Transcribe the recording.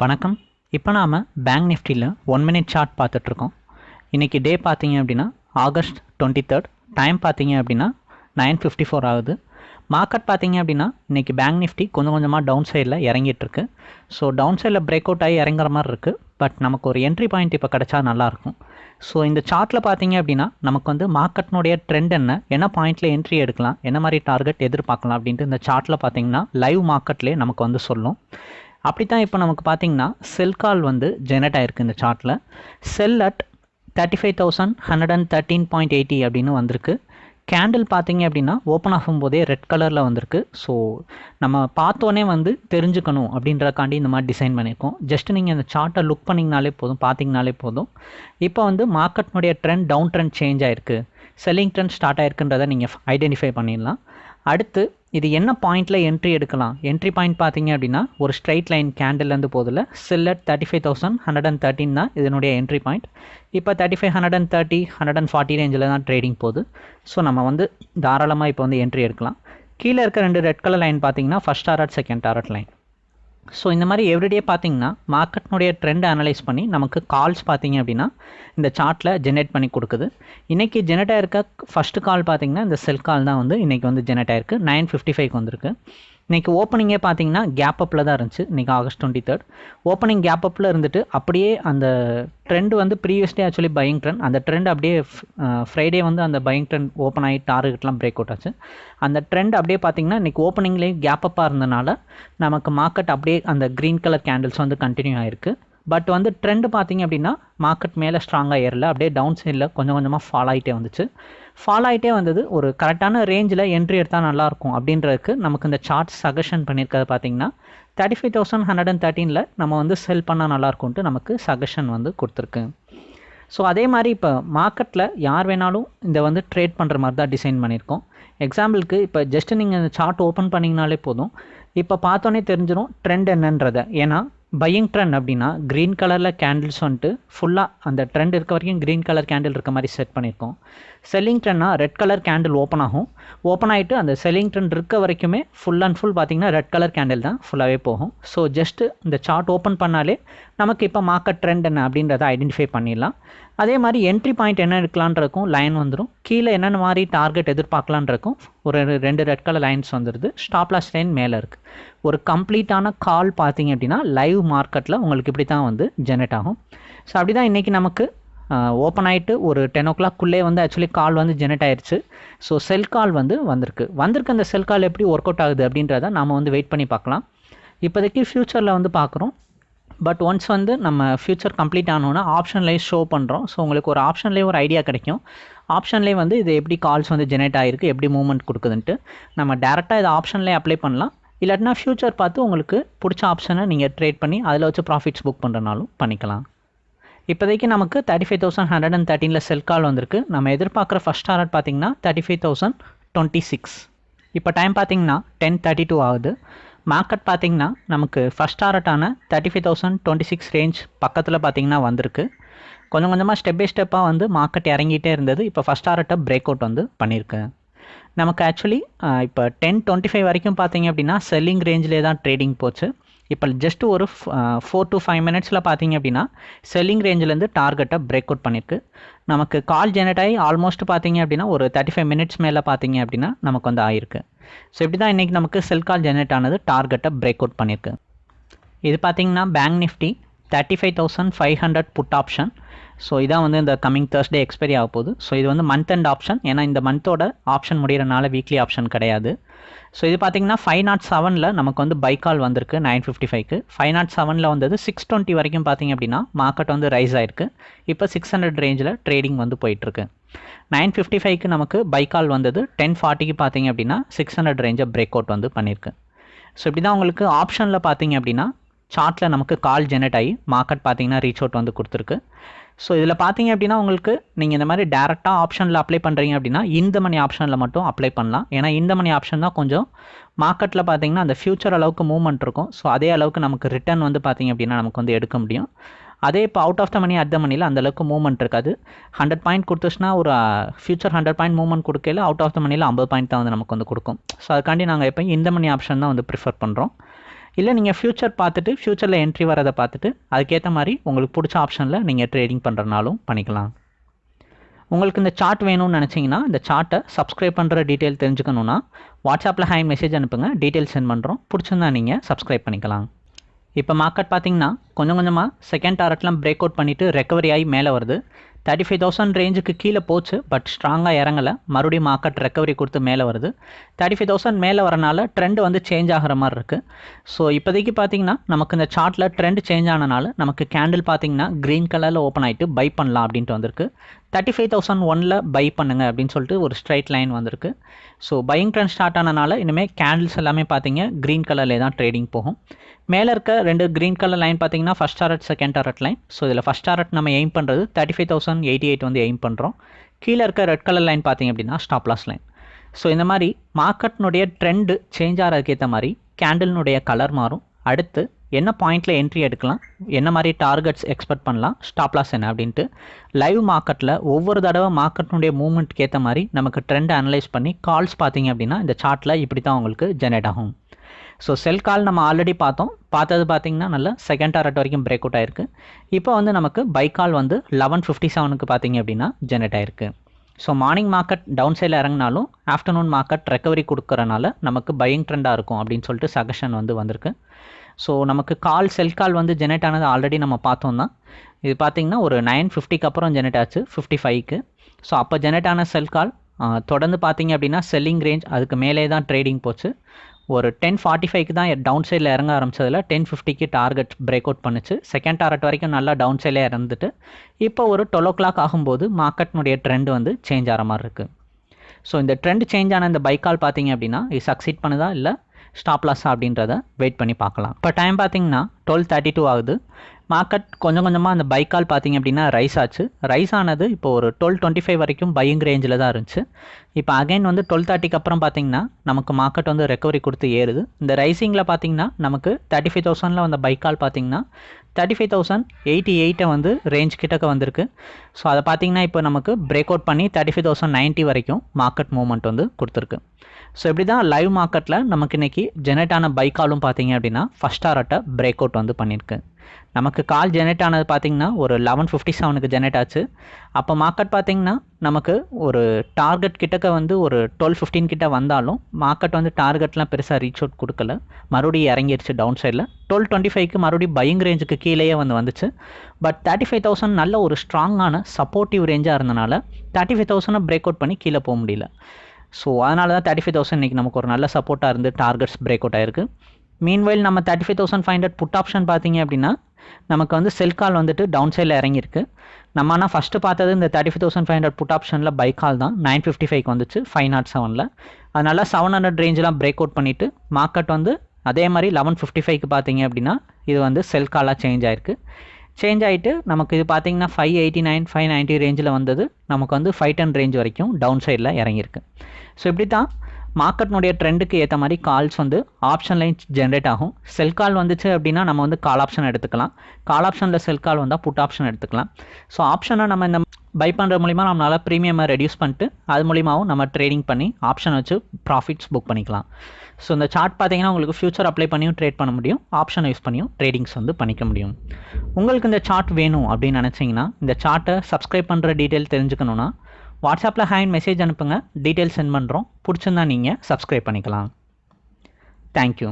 வணக்கம். இப்போ நாம் பேங்க் நிஃப்டியில் ஒன் மினிட் சார்ட் பார்த்துட்ருக்கோம். இன்றைக்கி டே பார்த்தீங்க அப்படின்னா ஆகஸ்ட் டுவெண்ட்டி தேர்ட் டைம் பார்த்தீங்க அப்படின்னா நைன் ஃபிஃப்டி ஃபோர் ஆகுது. மார்க்கெட் பார்த்தீங்க அப்படின்னா இன்றைக்கி பேங்க் நிஃப்டி கொஞ்சம் கொஞ்சமாக டவுன் சைடில் இறங்கிட்டுருக்கு ஸோ டவுன் சைடில் பிரேக் அவுட் ஆகி இறங்குற மாதிரி இருக்குது பட் நமக்கு ஒரு என்ட்ரி பாயிண்ட் இப்போ கிடச்சா நல்லாயிருக்கும் ஸோ இந்த சார்ட்டில் பார்த்தீங்க அப்படின்னா நமக்கு வந்து மார்க்கெட்னுடைய ட்ரெண்ட் என்ன என்ன பாயிண்ட்டில் என்ட்ரி எடுக்கலாம் என்ன மாதிரி டார்கெட் எதிர்பார்க்கலாம் அப்படின்ட்டு இந்த சார்ட்டில் பார்த்தீங்கன்னா லைவ் மார்க்கெட்லேயே நமக்கு வந்து சொல்லும். அப்படி தான் இப்போ நமக்கு பார்த்தீங்கன்னா செல் கால் வந்து ஜெனரேட் ஆயிருக்கு இந்த சார்ட்டில் sell at thirty five thousand hundred and thirteen point eighty அப்படின்னு வந்திருக்கு. கேண்டில் பார்த்தீங்க அப்படின்னா ஓப்பன் ஆகும்போதே ரெட் கலரில் வந்திருக்கு. ஸோ நம்ம பார்த்தோன்னே வந்து தெரிஞ்சுக்கணும் அப்படின்றக்காண்டி இந்த மாதிரி டிசைன் பண்ணியிருக்கோம். ஜஸ்ட் நீங்கள் இந்த சார்ட்டை லுக் பண்ணிங்கனாலே போதும் பார்த்தீங்கனாலே போதும். இப்போ வந்து மார்க்கெட்னுடைய ட்ரெண்ட் டவுன் ட்ரெண்ட் சேஞ்ச் ஆயிருக்கு. செல்லிங் ட்ரெண்ட் ஸ்டார்ட் ஆயிருக்குன்றதை நீங்கள் ஐடென்டிஃபை பண்ணிடலாம். அடுத்து இது என்ன பாயிண்டில் என்ட்ரி எடுக்கலாம்? என்ட்ரி பாயிண்ட் பார்த்தீங்க அப்படின்னா ஒரு ஸ்ட்ரைட் லைன் கேண்டில்லேருந்து போதில் sell at thirty five thousand hundred and thirteen தான் இதனுடைய என்ட்ரி பாயிண்ட் இப்போ thirty five hundred and thirty hundred and forty ரேஞ்சில் தான் ட்ரேடிங் போகுது. ஸோ நம்ம வந்து தாராளமாக இப்போ வந்து என்ட்ரி எடுக்கலாம். கீழே இருக்க ரெண்டு ரெட் கலர் லைன் பார்த்தீங்கன்னா first target second target line so இந்த மாதிரி எவ்ரிடே பார்த்தீங்கன்னா மார்க்கெட்னுடைய ட்ரெண்ட் அனலைஸ் பண்ணி நமக்கு கால்ஸ் பார்த்தீங்க அப்படின்னா இந்த சார்ட்டில் ஜென்ரேட் பண்ணி கொடுக்குது. இன்றைக்கி ஜெனரேட் ஆயிருக்க ஃபஸ்ட்டு கால் பார்த்தீங்கன்னா இந்த செல் கால் தான் வந்து இன்றைக்கி வந்து ஜெனரேட் ஆயிருக்கு. நைன் ஃபிஃப்டி ஃபைவ்க்கு வந்திருக்கு. இன்றைக்கி ஓப்பனிங்கே பார்த்தீங்கன்னா கேப் அப்பில் தான் இருந்துச்சு. இன்றைக்கி August twenty third opening gap அப்பில் இருந்துட்டு அப்படியே அந்த ட்ரெண்ட் வந்து previous day actually buying trend அந்த ட்ரெண்ட் அப்படியே ஃப்ரைடே வந்து அந்த பையிங் ட்ரெண்ட் ஓப்பன் ஆகி டார்கெட்லாம் பிரேக் அவுட் ஆச்சு. அந்த ட்ரெண்ட் அப்படியே பார்த்தீங்கன்னா இன்றைக்கி ஓப்பனிங்லேயே கேப் அப்பாக இருந்தனால நமக்கு மார்க்கெட் அப்படியே அந்த க்ரீன் கலர் கேண்டில்ஸ் வந்து கண்டினியூ ஆயிருக்கு. பட் வந்து ட்ரெண்டு பார்த்தீங்க அப்படின்னா மார்க்கெட் மேலே ஸ்ட்ராங்காக ஏறல. அப்படியே டவுன் சைடில் கொஞ்சம் கொஞ்சமாக ஃபால் ஆகிட்டே வந்துச்சு. ஃபால் ஆகிட்டே வந்தது ஒரு கரெக்டான ரேஞ்சில் என்ட்ரி எடுத்தால் நல்லாயிருக்கும் அப்படின்றதுக்கு நமக்கு இந்த சார்ட் சஜஷன் பண்ணியிருக்கிறது பார்த்தீங்கன்னா thirty five thousand hundred and தேர்ட்டீனில் நம்ம வந்து செல் பண்ணால் நல்லாயிருக்கும்ட்டு நமக்கு சஜஷன் வந்து கொடுத்துருக்கு. ஸோ அதே மாதிரி இப்போ மார்க்கெட்டில் யார் வேணாலும் இந்த வந்து ட்ரேட் பண்ணுற மாதிரி தான் டிசைன் பண்ணியிருக்கோம். எக்ஸாம்பிளுக்கு இப்போ ஜஸ்ட் நீங்கள் இந்த சார்ட் ஓப்பன் பண்ணிங்கனாலே போதும். இப்போ பார்த்தோன்னே தெரிஞ்சிடும் ட்ரெண்ட் என்னன்றதை. ஏன்னா பையிங் ட்ரெண்ட் அப்படின்னா க்ரீன் கலரில் கேண்டில்ஸ் வந்துட்டு ஃபுல்லாக அந்த ட்ரெண்ட் இருக்க வரைக்கும் க்ரீன் கலர் கேண்டில் இருக்க மாதிரி செட் பண்ணியிருக்கோம் செல்லிங் ட்ரெண்ட்னா ரெட் கலர் கேண்டில் ஓப்பன் ஆகும். ஓப்பன் ஆகிட்டு அந்த செல்லிங் ட்ரெண்ட் இருக்க வரைக்குமே ஃபுல் அண்ட் ஃபுல் பார்த்தீங்கன்னா ரெட் கலர் கேண்டில் தான் ஃபுல்லாகவே போகும். ஸோ ஜஸ்ட்டு இந்த சார்ட் ஓப்பன் பண்ணாலே நமக்கு இப்போ மார்க்கெட் ட்ரெண்ட் என்ன அப்படின்றத ஐடென்டிஃபை பண்ணிடலாம். அதே மாதிரி என்ட்ரி பாயிண்ட் என்ன எடுக்கலான்றக்கும் லைன் வந்துடும் கீழே என்னென்ன மாதிரி டார்கெட் எதிர்பார்க்கலான்றக்கும் ஒரு ரெண்டு ரெட் கலர் லைன்ஸ் வந்துடுது ஸ்டாப்லாஸ் லைன் மேலே இருக்குது ஒரு கம்ப்ளீட்டான கால் பார்த்தீங்க அப்படின்னா லைவ் மார்க்கெட்டில் உங்களுக்கு இப்படி தான் வந்து ஜெனரேட் ஆகும். ஸோ அப்படி தான் இன்றைக்கி நமக்கு ஓப்பன் ஆகிட்டு ஒரு டென் ஓ கிளாக்குள்ளே வந்து ஆக்சுவலி கால் வந்து ஜெனரேட் ஆயிடுச்சு ஸோ செல் கால் வந்து வந்திருக்கு. வந்திருக்கு அந்த செல் கால் எப்படி ஒர்க் அவுட் ஆகுது அப்படின்றத நம்ம வந்து வெயிட் பண்ணி பார்க்கலாம். இப்போதைக்கு ஃப்யூச்சரில் வந்து பார்க்குறோம். பட் ஒன்ஸ் வந்து நம்ம ஃப்யூச்சர் கம்ப்ளீட் ஆனோன்னா ஆப்ஷன்லேயே ஷோ பண்ணுறோம் ஸோ உங்களுக்கு ஒரு ஆப்ஷன்லேயே ஒரு ஐடியா கிடைக்கும். ஆப்ஷன்லேயே வந்து இது எப்படி கால்ஸ் வந்து ஜெனரேட் ஆகிருக்கு எப்படி மூவ்மெண்ட் கொடுக்குதுன்ட்டு நம்ம டேரெக்டாக இதை ஆப்ஷன்லேயே அப்ளை பண்ணலாம். இல்லாட்டினா ஃப்யூச்சர் பார்த்து உங்களுக்கு பிடிச்ச ஆப்ஷனை நீங்கள் ட்ரேட் பண்ணி அதில் வச்சு ப்ராஃபிட்ஸ் புக் பண்ணுறனாலும் பண்ணிக்கலாம். இப்போதைக்கு நமக்கு thirty five thousand hundred and தேர்ட்டினில் sell call வந்திருக்கு. நம்ம எதிர்பார்க்குற ஃபஸ்ட் டாரட் பார்த்தீங்கன்னா thirty five thousand twenty six இப்போ டைம் பார்த்தீங்கன்னா டென் தேர்ட்டி டூ ஆகுது. மார்க்கெட் பார்த்தீங்கன்னா நமக்கு first டாரட்டான thirty five thousand twenty six range பக்கத்தில் பார்த்தீங்கன்னா வந்திருக்கு. கொஞ்சம் கொஞ்சமாக ஸ்டெப் பை ஸ்டெப்பாக வந்து மார்க்கெட் இறங்கிட்டே இருந்தது. இப்போ ஃபஸ்ட் டாரட்டை பிரேக் அவுட் வந்து பண்ணியிருக்கு நமக்கு ஆக்சுவலி இப்போ டென் டுவெண்ட்டி ஃபைவ் வரைக்கும் பார்த்தீங்க அப்படின்னா செல்லிங் ரேஞ்சிலே தான் ட்ரேடிங் போச்சு. இப்போ ஜஸ்ட் ஒரு ஃபோர் டு ஃபைவ் மினிட்ஸில் பார்த்தீங்க அப்படின்னா செல்லிங் ரேஞ்சிலேருந்து டார்கெட்டை பிரேக் அவுட் பண்ணியிருக்கு நமக்கு கால் ஜெனரேட் ஆகி ஆல்மோஸ்ட் பார்த்தீங்க அப்படின்னா ஒரு தேர்ட்டி ஃபைவ் மினிட்ஸ் மேலே பார்த்தீங்க அப்படின்னா நமக்கு வந்து ஆயிருக்கு. ஸோ இப்படி தான் இன்றைக்கி நமக்கு செல் கால் ஜெனரேட் ஆனது டார்கெட்டை பிரேக் அவுட் பண்ணியிருக்கு இது பார்த்தீங்கன்னா bank Nifty thirty five thousand five hundred put option so இதான் வந்து இந்த கமிங் தேர்ஸ்டே எக்ஸ்பைரி ஆக போகுது ஸோ இது வந்து மந்த் அண்ட் ஆப்ஷன் ஏன்னா இந்த மந்தோட ஆப்ஷன் முடிகிறனால வீக்லி ஆப்ஷன் கிடையாது. ஸோ இது பார்த்தீங்கன்னா ஃபைவ் நாட் செவனில் நமக்கு வந்து பைக்கால் வந்திருக்கு நைன் ஃபிஃப்டி ஃபைவ்க்கு ஃபைவ் நாட் செவனில் வந்தது சிக்ஸ் டுவெண்ட்டி வரைக்கும் பார்த்தீங்க அப்படின்னா மார்க்கெட் வந்து ரைஸ் ஆயிருக்கு. இப்போ சிக்ஸ் ஹண்ட்ரட் ரேஞ்சில் ட்ரேடிங் வந்து போயிட்டுருக்கு. நைன் ஃபிஃப்டி ஃபைவ்க்கு நமக்கு பைக்கால் வந்தது டென் ஃபார்ட்டிக்கு பார்த்தீங்க அப்படின்னா சிக்ஸ் ஹண்ட்ரட் ரேஞ்சை பிரேக் அவுட் வந்து பண்ணியிருக்கு ஸோ இப்படி தான் உங்களுக்கு ஆப்ஷனில் பார்த்தீங்க அப்படின்னா சார்ட்டில் நமக்கு கால் ஜெனரேட் ஆகி மார்க்கெட் பார்த்தீங்கன்னா ரீச் அவுட் வந்து கொடுத்துருக்கு. ஸோ இதில் பார்த்தீங்க அப்படின்னா உங்களுக்கு நீங்கள் இந்த மாதிரி டேரெக்டாக ஆப்ஷனில் அப்ளை பண்ணுறீங்க அப்படின்னா இந்த மணி ஆப்ஷனில் மட்டும் அப்ளை பண்ணலாம். ஏன்னா இந்த மணி ஆப்ஷன் தான் கொஞ்சம் மார்க்கெட்டில் பார்த்தீங்கன்னா அந்த ஃபியூச்சர் அளவுக்கு மூவ்மெண்ட் இருக்கும். ஸோ அதே அளவுக்கு நமக்கு ரிட்டர்ன் வந்து பார்த்தீங்க அப்படின்னா நமக்கு வந்து எடுக்க முடியும். அதே இப்போ out of the money at the மணியில் அந்தளவுக்கு மூவ்மெண்ட் இருக்காது. ஹண்ட்ரட் பாயிண்ட் கொடுத்துச்சுன்னா ஒரு ஃபியூச்சர் ஹண்ட்ரட் பாயிண்ட் மூவ்மெண்ட் கொடுக்கல அவுட் ஆஃப் த மணியில் ஐம்பது பாயிண்ட் தான் வந்து நமக்கு வந்து கொடுக்கும். ஸோ அதுக்காண்டி நாங்கள் எப்போ இந்த மணி ஆப்ஷன் தான் வந்து ப்ரிஃபர் பண்ணுறோம் இல்லை நீங்கள் ஃப்யூச்சர் பார்த்துட்டு ஃப்யூச்சரில் என்ட்ரி வரதை பார்த்துட்டு அதுக்கேற்ற மாதிரி உங்களுக்கு பிடிச்ச ஆப்ஷனில் நீங்கள் ட்ரேடிங் பண்ணுறனாலும் பண்ணிக்கலாம். உங்களுக்கு இந்த சார்ட் வேணும்னு நினச்சிங்கன்னா இந்த சார்ட்டை சப்ஸ்கிரைப் பண்ணுற டீட்டெயில் தெரிஞ்சுக்கணுன்னா வாட்ஸ்அப்பில் ஹை மெசேஜ் அனுப்புங்க டீட்டெயில் சென்ட் பண்ணுறோம் பிடிச்சிருந்தா நீங்கள் சப்ஸ்கிரைப் பண்ணிக்கலாம். இப்போ மார்க்கெட் பார்த்தீங்கன்னா கொஞ்சம் கொஞ்சமாக செகண்ட் டாரட்லாம் பிரேக் அவுட் பண்ணிவிட்டு ரெக்கவரி ஆகி மேலே வருது. தேர்ட்டி ஃபைவ் தௌசண்ட் ரேஞ்சுக்கு கீழே போச்சு பட் ஸ்ட்ராங்காக இறங்கலை. மறுபடியும் மார்க்கெட் ரெக்கவரி கொடுத்து மேலே வருது. தேர்ட்டி ஃபைவ் தௌசண்ட் மேலே வரனால ட்ரெண்ட் வந்து சேஞ்ச் ஆகிற மாதிரி இருக்குது ஸோ இப்போதைக்கு பார்த்தீங்கன்னா நமக்கு இந்த சார்ட்டில் ட்ரெண்ட் சேஞ்ச் ஆனனால நமக்கு கேண்டில் பார்த்தீங்கன்னா க்ரீன் கலரில் ஓப்பன் ஆகிட்டு பை பண்ணலாம் அப்படின்ட்டு வந்திருக்கு. தேர்ட்டி ஃபைவ் தௌசண்ட் ஒனில் பை பண்ணுங்க அப்படின்னு சொல்லிட்டு ஒரு ஸ்ட்ரைட் லைன் வந்திருக்கு. ஸோ பையிங் ட்ரெண்ட் ஸ்டார்ட் ஆனனால இனிமேல் கேண்டில்ஸ் எல்லாமே பார்த்தீங்க க்ரீன் கலர்லேயே தான் ட்ரேடிங் போகும். மேலே இருக்க ரெண்டு க்ரீன் கலர் லைன் பார்த்தீங்கன்னா first target second target line so இதில் ஃபஸ்ட் டாரட் நம்ம எய்ம் பண்ணுறது thirty five thousand eighty eight வந்து எய்ம் பண்ணுறோம் கீழே இருக்க ரெட் கலர் லைன் பார்த்தீங்க அப்படின்னா ஸ்டாப் லாஸ் லைன் ஸோ இந்த மாதிரி மார்க்கெட்னுடைய ட்ரெண்டு சேஞ்ச் ஆகிறதுக்கேற்ற மாதிரி கேண்டில்னுடைய கலர் மாறும். அடுத்து என்ன பாயிண்டில் என்ட்ரி எடுக்கலாம்? என்ன மாதிரி டார்கெட்ஸ் எக்ஸ்பெக்ட் பண்ணலாம்? ஸ்டாப் லாஸ் என்ன? அப்படின்ட்டு லைவ் மார்க்கெட்டில் ஒவ்வொரு தடவை மார்க்கெட்டினுடைய மூவ்மெண்ட்க்கு ஏற்ற மாதிரி நமக்கு ட்ரெண்ட் அனலைஸ் பண்ணி கால்ஸ் பார்த்தீங்க அப்படின்னா இந்த சார்ட்டில் இப்படி தான் உங்களுக்கு ஜெனரேட் ஆகும். ஸோ செல் கால் நம்ம ஆல்ரெடி பார்த்தோம். பார்த்தது பார்த்தீங்கன்னா நல்ல செகண்ட் டாரட் வரைக்கும் பிரேக் அவுட் ஆயிருக்கு. இப்போ வந்து நமக்கு பை கால் வந்து லெவன் ஃபிஃப்டி செவனுக்கு பார்த்தீங்க அப்படின்னா ஜெனரேட் ஆயிருக்கு. ஸோ மார்னிங் மார்க்கெட் டவுன் சைடில் இறங்கினாலும் ஆஃப்டர்நூன் மார்க்கெட் ரெக்கவரி கொடுக்குறனால நமக்கு பையிங் ட்ரெண்டாக இருக்கும் அப்படின்னு சொல்லிட்டு சஜஷன் வந்து வந்திருக்கு. ஸோ நமக்கு கால் செல் கால் வந்து ஜெனரேட் ஆனது ஆல்ரெடி நம்ம பார்த்தோம் தான். இது பார்த்திங்கன்னா ஒரு நைன் ஃபிஃப்டிக்கு அப்புறம் ஜெனரேட் ஆச்சு ஃபிஃப்டி ஃபைவ்க்கு ஸோ அப்போ ஜெனரேட் ஆன செல் கால் தொடர்ந்து பார்த்தீங்க அப்படின்னா செல்லிங் ரேஞ்ச் அதுக்கு மேலே தான் ட்ரேடிங் போச்சு. ஒரு டென் ஃபார்ட்டி ஃபைவ்க்கு தான் டவுன் சைடில் இறங்க ஆரம்பிச்சதில் டென் ஃபிஃப்டிக்கு டார்கெட் பிரேக் அவுட் பண்ணுச்சு. செகண்ட் டார்கெட் வரைக்கும் நல்லா டவுன் சைடில் இறந்துட்டு இப்போ ஒரு டுவெல் ஓ கிளாக் ஆகும்போது மார்க்கெட்னுடைய ட்ரெண்ட் வந்து சேஞ்ச் ஆகிற மாதிரி இருக்குது ஸோ இந்த ட்ரெண்ட் சேஞ்ச் ஆன இந்த பைக்கால் பார்த்தீங்க அப்படின்னா இது சக்சீட் பண்ணுதா இல்லை ஸ்டாப் லாஸ் அப்படின்றத வெயிட் பண்ணி பார்க்கலாம். இப்போ டைம் பார்த்தீங்கன்னா டுவெல் தேர்ட்டி டூ ஆகுது. மார்க்கெட் கொஞ்சம் கொஞ்சமாக அந்த பைக்கால் பார்த்தீங்க அப்படின்னா ரைஸ் ஆச்சு. ரைஸ் ஆனது இப்போ ஒரு டுவெல் டுவெண்ட்டி ஃபைவ் வரைக்கும் பையிங் ரேஞ்சில் தான் இருந்துச்சு. இப்போ அகைன் வந்து டுவெல் தேர்ட்டிக்கு அப்புறம் பார்த்தீங்கன்னா நமக்கு மார்க்கெட் வந்து ரெக்கவரி கொடுத்து ஏறுது. இந்த ரைசிங்கில் பார்த்தீங்கன்னா நமக்கு தேர்ட்டி ஃபைவ் தௌசண்டில் வந்த பைக்கால் பார்த்தீங்கன்னா தேர்ட்டி ஃபைவ் தௌசண்ட் எயிட்டி எயிட்டை வந்து ரேஞ்ச் கிட்டக்க வந்திருக்கு. ஸோ அதை பார்த்தீங்கன்னா இப்போ நமக்கு பிரேக் அவுட் பண்ணி தேர்ட்டி ஃபைவ் தௌசண்ட் நைன்ட்டி வரைக்கும் மார்க்கெட் மூவ்மெண்ட் வந்து கொடுத்துருக்கு. ஸோ இப்படி தான் லைவ் மார்க்கெட்டில் நமக்கு இன்றைக்கி ஜெனரேட் ஆன பைக்காலும் பார்த்தீங்க அப்படின்னா ஃபஸ்ட் ஆர்ட்டை பிரேக் அவுட் வந்து பண்ணியிருக்கு. நமக்கு கால் ஜெனரேட் ஆனது பார்த்தீங்கன்னா ஒரு லெவன் ஃபிஃப்டி செவனுக்கு ஜெனரேட் ஆச்சு. அப்போ மார்க்கெட் பார்த்திங்கன்னா நமக்கு ஒரு டார்கெட் கிட்டக்க வந்து ஒரு டுவெல் ஃபிஃப்டீன் கிட்ட வந்தாலும் மார்க்கெட் வந்து டார்கெட்லாம் பெருசாக ரீச் அவுட் கொடுக்கல. மறுபடியும் இறங்கிருச்சு டவுன் சைடில் டுவெல் டுவெண்ட்டி ஃபைவ்க்கு மறுபடியும் பையிங் ரேஞ்சுக்கு கீழேயே வந்து வந்துச்சு. பட் தேர்ட்டி ஃபைவ் தௌசண்ட் நல்ல ஒரு ஸ்ட்ராங்கான சப்போர்ட்டிவ் ரேஞ்சாக இருந்தனால தேர்ட்டி ஃபைவ் தௌசண்டை பிரேக் அவுட் பண்ணி கீழே போக முடியல. ஸோ அதனால தான் தேர்ட்டி ஃபைவ் தௌசண்ட் இன்றைக்கி நமக்கு ஒரு நல்ல சப்போர்ட்டாக இருந்து டார்கெட்ஸ் பிரேக் அவுட் ஆயிருக்கு. மீன்வைல் நம்ம thirty five thousand five hundred put option பார்த்தீங்க அப்படின்னா நமக்கு வந்து செல் கால் வந்துட்டு டவுன் சைடில் இறங்கியிருக்கு. நம்ம ஆனால் ஃபஸ்ட்டு பார்த்தது இந்த thirty five thousand five hundred put ஆப்ஷனில் பை கால் தான். நைன் ஃபிஃப்டி ஃபைவ் வந்துச்சு ஃபைவ் நாட் செவனில் அதனால் செவன் ஹண்ட்ரட் ரேஞ்செலாம் பிரேக் அவுட் பண்ணிவிட்டு மார்க்கெட் வந்து அதே மாதிரி லெவன் ஃபிஃப்டி ஃபைவ்க்கு பார்த்தீங்க அப்படின்னா இது வந்து செல் காலாக சேஞ்ச் ஆயிருக்கு. சேஞ்ச் ஆகிட்டு நமக்கு இது பார்த்தீங்கன்னா five eighty nine five ninety ரேஞ்சில் வந்தது. நமக்கு வந்து ஃபைவ் டென் ரேஞ்ச் வரைக்கும் டவுன் சைடில் இறங்கியிருக்கு. ஸோ இப்படி தான் மார்க்கெட்னுடைய ட்ரெண்டுக்கு ஏற்ற மாதிரி கால்ஸ் வந்து ஆப்ஷன் லைன் ஜென்ரேட் ஆகும். செல் கால் வந்துச்சு அப்படின்னா நம்ம வந்து கால் ஆப்ஷன் எடுத்துக்கலாம். கால் ஆப்ஷனில் செல் கால் வந்தால் புட் ஆப்ஷன் எடுத்துக்கலாம். ஸோ ஆப்ஷனை நம்ம இந்த பை பண்ணுற மூலிமா நம்மளால் ப்ரீமியமை ரெடியூஸ் பண்ணிட்டு அது மூலிமாவும் நம்ம ட்ரேடிங் பண்ணி ஆப்ஷன் வச்சு ப்ராஃபிட்ஸ் புக் பண்ணிக்கலாம். ஸோ இந்த சார்ட் பார்த்தீங்கன்னா உங்களுக்கு ஃபியூச்சர் அப்ளை பண்ணியும் ட்ரேட் பண்ண முடியும். ஆப்ஷன் யூஸ் பண்ணியும் ட்ரேடிங்ஸ் வந்து பண்ணிக்க முடியும். உங்களுக்கு இந்த சார்ட் வேணும் அப்படின்னு நினச்சிங்கன்னா இந்த சார்ட்டை சப்ஸ்கிரைப் பண்ணுற டீட்டெயில் தெரிஞ்சுக்கணுன்னா வாட்ஸ்அப்பில் ஹேண்ட் மெசேஜ் அனுப்புங்க. டீட்டெயில் சென்ட் பண்ணுறோம் பிடிச்சிருந்தா நீங்கள் சப்ஸ்கிரைப் பண்ணிக்கலாம். தேங்க்யூ